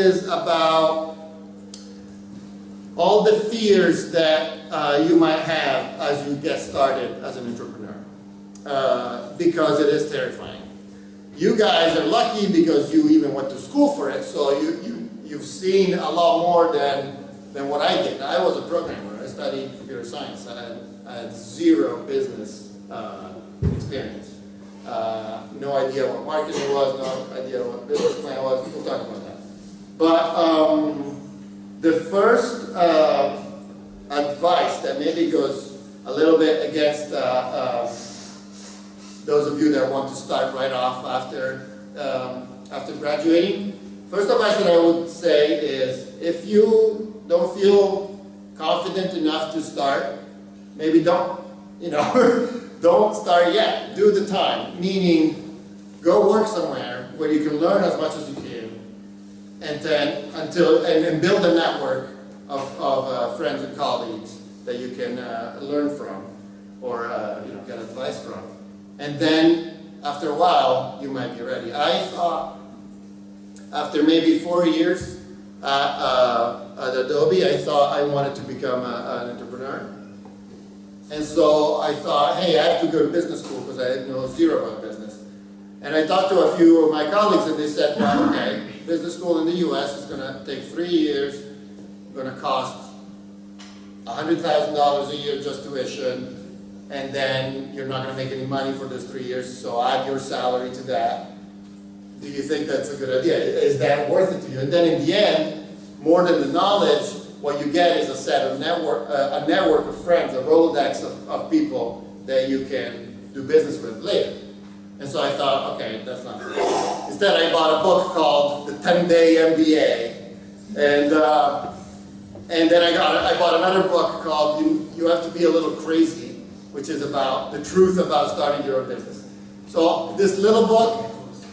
is about all the fears that uh, you might have as you get started as an entrepreneur uh, because it is terrifying. You guys are lucky because you even went to school for it, so you, you, you've seen a lot more than, than what I did. I was a programmer. I studied computer science. I had, I had zero business uh, experience. Uh, no idea what marketing was, no idea what business plan was. We'll talk about that. But um, the first uh, advice that maybe goes a little bit against uh, uh, those of you that want to start right off after, um, after graduating, first advice that I would say is if you don't feel confident enough to start, maybe don't, you know, don't start yet. Do the time, meaning go work somewhere where you can learn as much as you can, and then until and, and build a network of, of uh, friends and colleagues that you can uh, learn from or uh, you know get advice from, and then after a while you might be ready. I thought after maybe four years at, uh, at Adobe, I thought I wanted to become a, an entrepreneur. And so I thought, hey, I have to go to business school because I know zero about business. And I talked to a few of my colleagues and they said, well, okay, business school in the US is going to take three years, going to cost $100,000 a year just tuition, and then you're not going to make any money for those three years, so add your salary to that. Do you think that's a good idea? Is that worth it to you? And then in the end, more than the knowledge, what you get is a set of network, uh, a network of friends, a Rolodex of, of people that you can do business with later. And so I thought, okay, that's not. Instead, I bought a book 10-Day MBA. And, uh, and then I, got, I bought another book called you, you Have to Be a Little Crazy, which is about the truth about starting your own business. So this little book,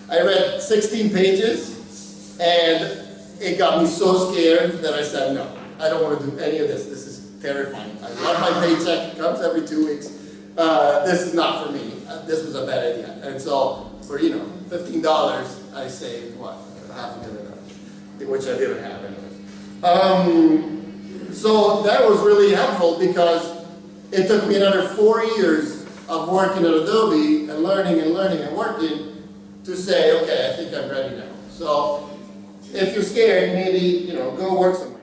I read 16 pages, and it got me so scared that I said, no, I don't want to do any of this. This is terrifying. I love my paycheck. It comes every two weeks. Uh, this is not for me. This was a bad idea. And so for, you know, $15, I saved, what, half a dollars, which I didn't have anyways. Um, so that was really helpful because it took me another four years of working at Adobe and learning and learning and working to say, okay, I think I'm ready now. So if you're scared, maybe, you know, go work somewhere.